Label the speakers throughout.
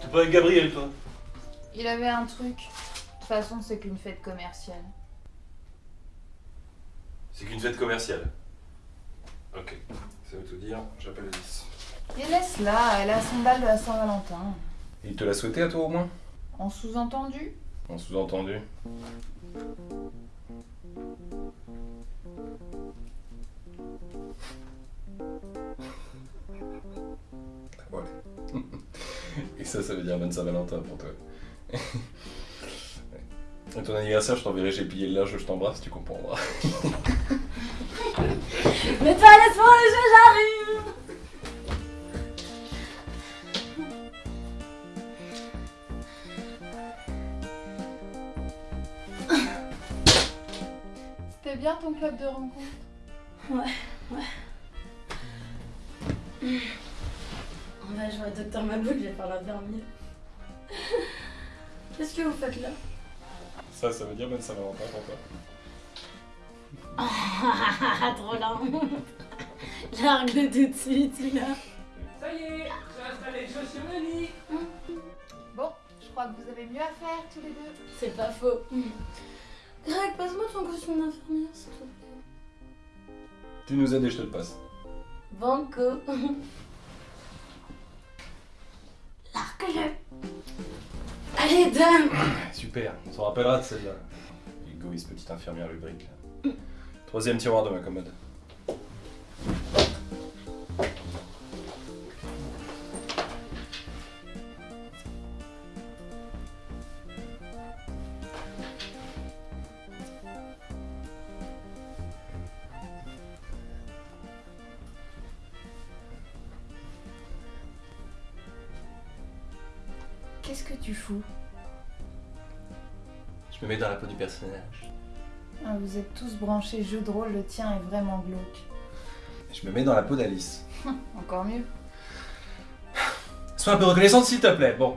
Speaker 1: T'es pas avec Gabriel, toi
Speaker 2: Il avait un truc. De toute façon, c'est qu'une fête commerciale.
Speaker 1: C'est qu'une fête commerciale. Ok, ça veut tout dire, j'appelle Alice.
Speaker 2: Et laisse-la, elle a son bal de la Saint-Valentin.
Speaker 1: Il te l'a souhaité à toi au moins?
Speaker 2: En sous-entendu?
Speaker 1: En sous-entendu. Voilà. Et ça, ça veut dire bonne Saint-Valentin pour toi. À ton anniversaire, je t'enverrai, j'ai plié le linge, je t'embrasse, tu comprendras.
Speaker 3: Mais toi, laisse-moi le jeu, j'arrive
Speaker 2: C'était bien ton club de rencontre
Speaker 3: Ouais, ouais. On va jouer à Docteur Maboul, je vais pas la dormir. Qu'est-ce que vous faites là?
Speaker 1: Ça, ça veut dire bonne Saint-Valentin pour toi.
Speaker 3: Ah, trop la honte Largue tout de suite, là.
Speaker 4: Ça y est, j'ai installé le jeu sur le lit.
Speaker 2: Bon, je crois que vous avez mieux à faire tous les deux.
Speaker 3: C'est pas faux. Greg, passe-moi ton costume d'infirmière, s'il te plaît.
Speaker 1: Tu nous aides et je te le passe.
Speaker 3: Banco. Largue-le. Allez, donne
Speaker 1: Super, on s'en rappellera de celle-là. Égoïste petite infirmière lubrique. Troisième tiroir de ma commode.
Speaker 2: Qu'est-ce que tu fous
Speaker 1: Je me mets dans la peau du personnage.
Speaker 2: Ah, Vous êtes tous branchés jeu de rôle, le tien est vraiment glauque.
Speaker 1: Je me mets dans la peau d'Alice.
Speaker 2: Encore mieux.
Speaker 1: Sois un peu reconnaissante s'il te plaît. Bon.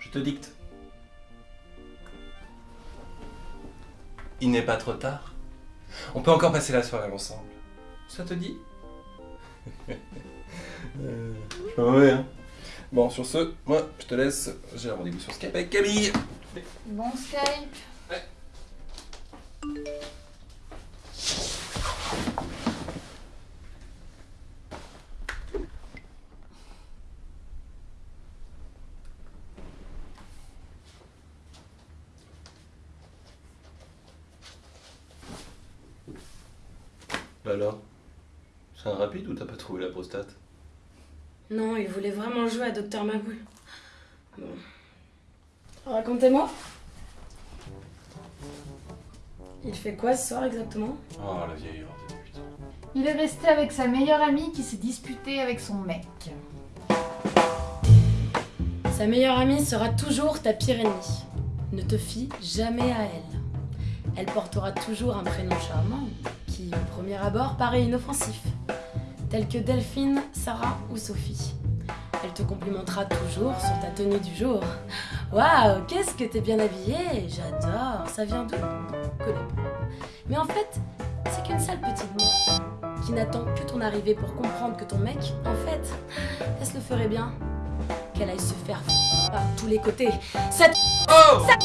Speaker 1: Je te dicte. Il n'est pas trop tard. On peut encore passer la soirée ensemble. Ça te dit Euh, Je suis pas mauvais, hein. Bon, sur ce, moi, je te laisse. J'ai un rendez-vous sur Skype avec Camille.
Speaker 2: Bon Skype.
Speaker 1: Bah alors C'est un rapide ou t'as pas trouvé la prostate?
Speaker 3: Non, il voulait vraiment jouer à Docteur Maboul. Bon. Racontez-moi. Il fait quoi ce soir exactement?
Speaker 1: Oh, la vieille horde, putain.
Speaker 2: Il est resté avec sa meilleure amie qui s'est disputée avec son mec.
Speaker 3: Sa meilleure amie sera toujours ta pire ennemie. Ne te fie jamais à elle. Elle portera toujours un prénom charmant qui, au premier abord, paraît inoffensif, tel que Delphine, Sarah ou Sophie. Elle te complimentera toujours sur ta tenue du jour. Waouh, qu'est-ce que t'es bien habillée J'adore, ça vient d'où? Mais en fait, c'est qu'une sale petite mouche qui n'attend que ton arrivée pour comprendre que ton mec, en fait, elle se le ferait bien qu'elle aille se faire par tous les côtés. Cette
Speaker 1: Oh
Speaker 3: Elle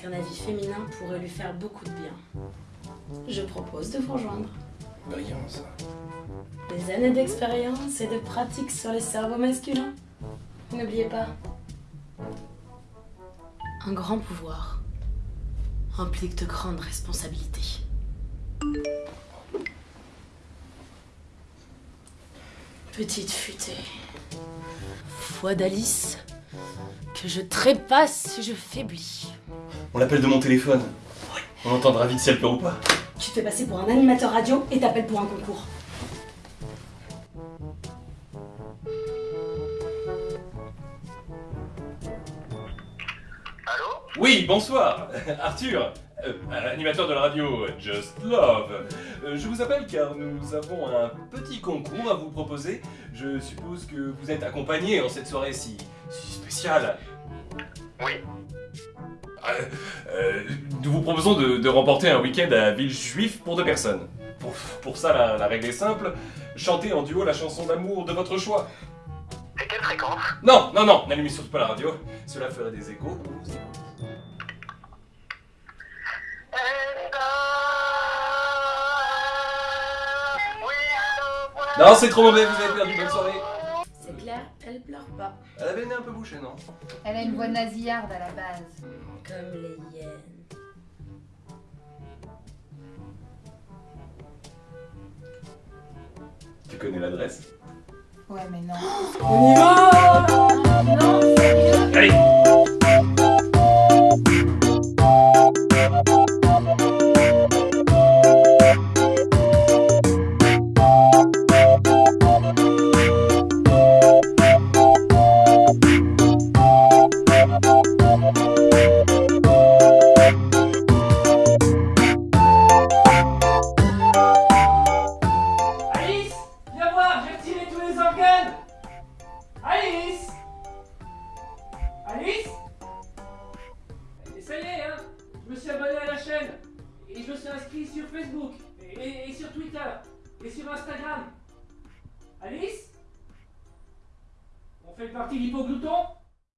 Speaker 3: qu'un avis féminin pourrait lui faire beaucoup de bien. Je propose de vous rejoindre.
Speaker 1: Brillant, ça.
Speaker 3: Des années d'expérience et de pratique sur les cerveaux masculins. N'oubliez pas. Un grand pouvoir implique de grandes responsabilités. Petite futée. Foi d'Alice que je trépasse si je faiblis.
Speaker 1: On l'appelle de mon téléphone. On entendra vite si elle pleure ou pas.
Speaker 3: Tu te fais passer pour un animateur radio et t'appelles pour un concours.
Speaker 5: Allô?
Speaker 1: Oui, bonsoir, Arthur, euh, animateur de la radio Just Love. Euh, je vous appelle car nous avons un petit concours à vous proposer. Je suppose que vous êtes accompagné en cette soirée si, si spéciale.
Speaker 5: Oui.
Speaker 1: Euh, euh, nous vous proposons de, de remporter un week-end à Villejuif pour deux personnes. Pour, pour ça, la, la règle est simple. Chantez en duo la chanson d'amour de votre choix.
Speaker 5: Et quelle fréquence?
Speaker 1: Non, non, non, n'allumez surtout pas la radio. Cela ferait des échos. Non, c'est trop mauvais, vous avez perdu, bonne soirée.
Speaker 3: Elle pleure pas.
Speaker 1: Elle avait le nez un peu bouché, non?
Speaker 2: Elle a une voix nasillarde à la base.
Speaker 3: Comme les hyènes.
Speaker 1: Tu connais l'adresse?
Speaker 2: Ouais, mais non.
Speaker 3: On y va
Speaker 2: Non, sérieux
Speaker 1: Allez
Speaker 4: Je me suis abonné à la chaîne. Et je me suis inscrit sur Facebook et, sur Twitter et sur Instagram. Alice? On fait partie d'Hippoglouton